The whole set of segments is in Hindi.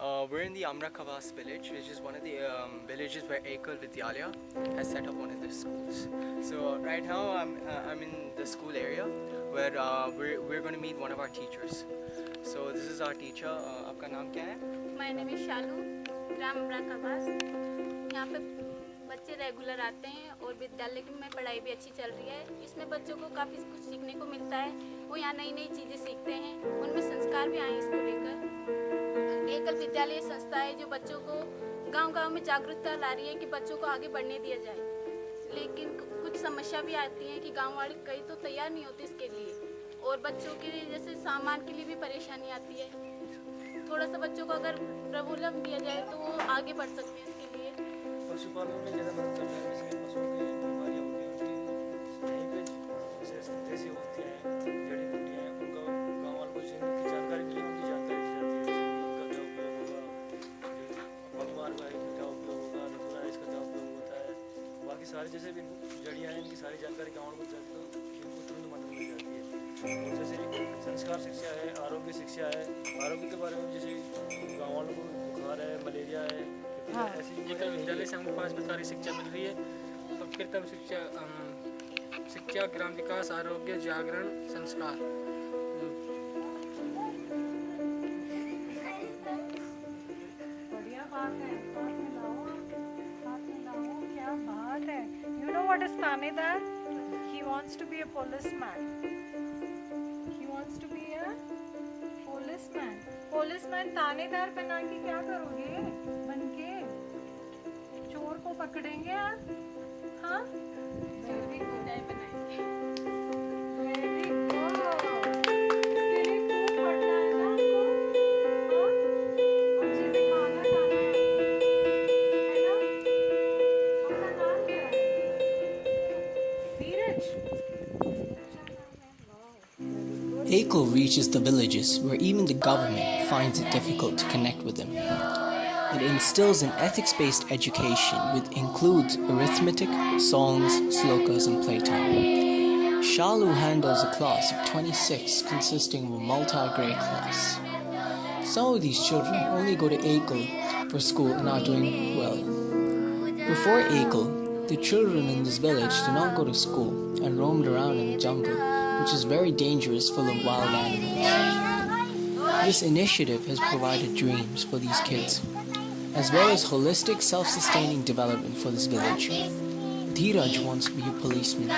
Uh, we're in the Amra Khawas village, which is one of the um, villages where Ekal Vidyalaya has set up one of the schools. So right now I'm, uh, I'm in the school area where uh, we're, we're going to meet one of our teachers. So this is our teacher. Uh, आपका नाम क्या है? माय नेम इज़ शालू ग्राम अमराकाबास यहाँ बच्चे रेगुलर आते हैं और विद्यालय में पढ़ाई भी अच्छी चल रही है इसमें बच्चों को काफ़ी कुछ सीखने को मिलता है वो यहाँ नई नई चीज़ें सीखते हैं उनमें संस्कार भी आए इसको लेकर एकल विद्यालय संस्था है जो बच्चों को गाँव गाँव में जागरूकता ला रही है कि बच्चों को आगे बढ़ने दिया जाए। लेकिन कुछ समस्या भी आती है कि गाँव वाले कई तो तैयार नहीं होते इसके लिए। और बच्चों के लिए जैसे सामान के लिए भी परेशानी आती है। थोड़ा सा बच्चों को अगर प्रबुलम दिया जाए तो वो आगे बढ़ सकते हैं इसके लिए। पशुपालन में ज़्यादा सारी जैसे भी जड़ियाँ हैं इनकी सारी जानकारी गाँव को जाती तो इनको तुरंत मदद मिल जाती है। और जैसे संस्कार शिक्षा है आरोग्य शिक्षा है आरोग्य के बारे में जैसे गाँव वालों को बुखार है मलेरिया है हाँ। एकल विद्यालय से हमको पाँच प्रकार की शिक्षा मिल रही है और कृतम शिक्षा शिक्षा ग्राम विकास आरोग्य जागरण संस्कार। बढ़िया बात है क्या बात है। यू नो व्हाट इज़ थानेदार he wants to be a policeman he wants to be a policeman policeman थानेदार बना के क्या करोगे बन के चोर को पकड़ेंगे आप हाँ ACO reaches the villages where even the government finds it difficult to connect with them. It instills an ethics based education which includes arithmetic, songs, slokas, and playtime. Shalu handles a class of 26 consisting of a multi grade class. Some of these children only go to ACO for school and are doing well. Before ACO, the children in this village do not go to school and roamed around in the jungle, which is very dangerous, full of wild animals. This initiative has provided dreams for these kids, as well as holistic self sustaining development for this village. Dheeraj wants to be a policeman,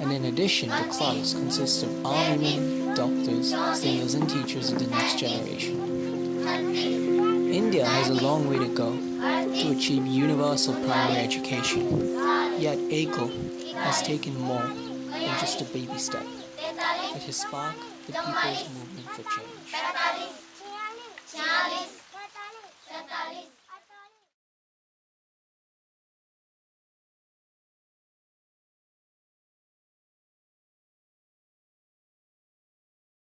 and in addition, the class consists of army men, doctors, singers, and teachers of the next generation. India has a long way to go to achieve universal primary education. Yet AGLE has taken more than just a baby step. It has sparked the people's movement for change.